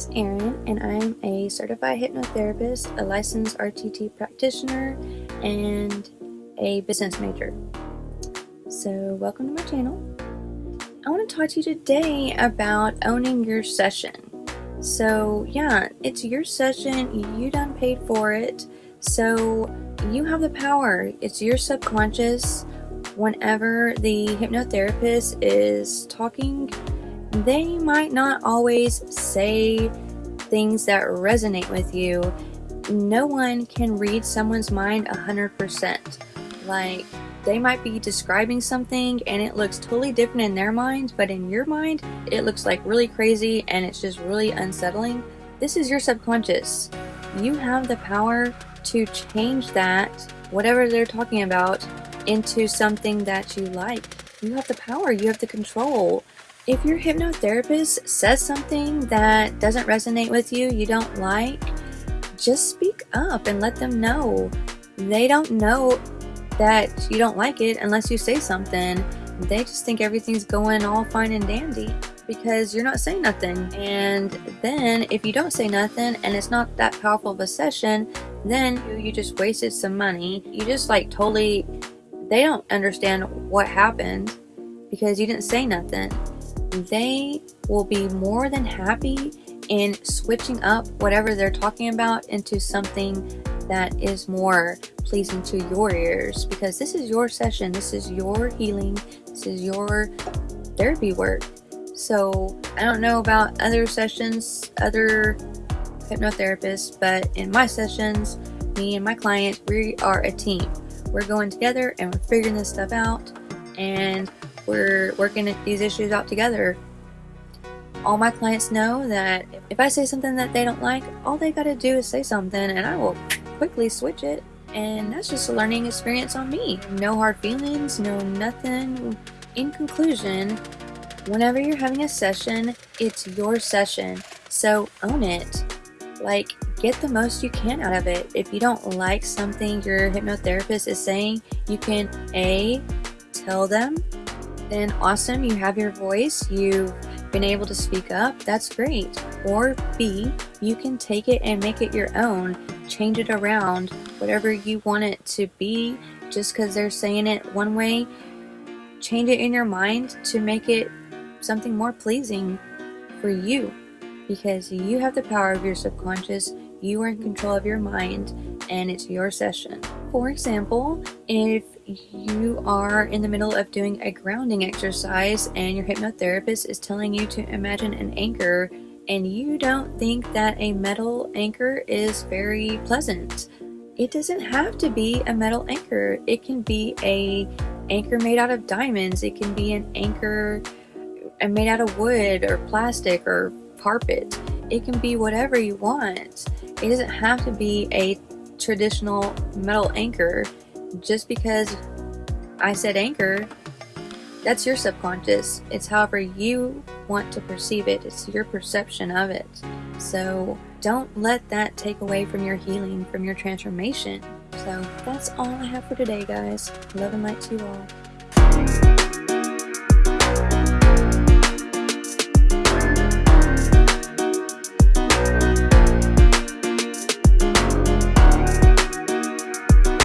is Erin, and I'm a certified hypnotherapist, a licensed RTT practitioner, and a business major. So, welcome to my channel. I want to talk to you today about owning your session. So, yeah, it's your session, you done paid for it, so you have the power. It's your subconscious. Whenever the hypnotherapist is talking they might not always say things that resonate with you. No one can read someone's mind 100%. Like, they might be describing something and it looks totally different in their mind, but in your mind, it looks like really crazy and it's just really unsettling. This is your subconscious. You have the power to change that, whatever they're talking about, into something that you like. You have the power, you have the control. If your hypnotherapist says something that doesn't resonate with you, you don't like, just speak up and let them know. They don't know that you don't like it unless you say something. They just think everything's going all fine and dandy because you're not saying nothing. And then if you don't say nothing and it's not that powerful of a session, then you just wasted some money. You just like totally, they don't understand what happened because you didn't say nothing they will be more than happy in switching up whatever they're talking about into something that is more pleasing to your ears because this is your session, this is your healing, this is your therapy work. So I don't know about other sessions, other hypnotherapists, but in my sessions, me and my client, we are a team. We're going together and we're figuring this stuff out and we're working these issues out together. All my clients know that if I say something that they don't like, all they gotta do is say something and I will quickly switch it. And that's just a learning experience on me. No hard feelings, no nothing. In conclusion, whenever you're having a session, it's your session. So own it. Like, get the most you can out of it. If you don't like something your hypnotherapist is saying, you can A, tell them then awesome, you have your voice, you've been able to speak up, that's great. Or B, you can take it and make it your own, change it around, whatever you want it to be, just because they're saying it one way, change it in your mind to make it something more pleasing for you. Because you have the power of your subconscious, you are in control of your mind, and it's your session. For example, if you are in the middle of doing a grounding exercise and your hypnotherapist is telling you to imagine an anchor and you don't think that a metal anchor is very pleasant. It doesn't have to be a metal anchor. It can be a anchor made out of diamonds. It can be an anchor uh, made out of wood or plastic or carpet. It can be whatever you want. It doesn't have to be a traditional metal anchor just because I said anchor, that's your subconscious. It's however you want to perceive it, it's your perception of it. So don't let that take away from your healing, from your transformation. So that's all I have for today, guys. Love and light to you all.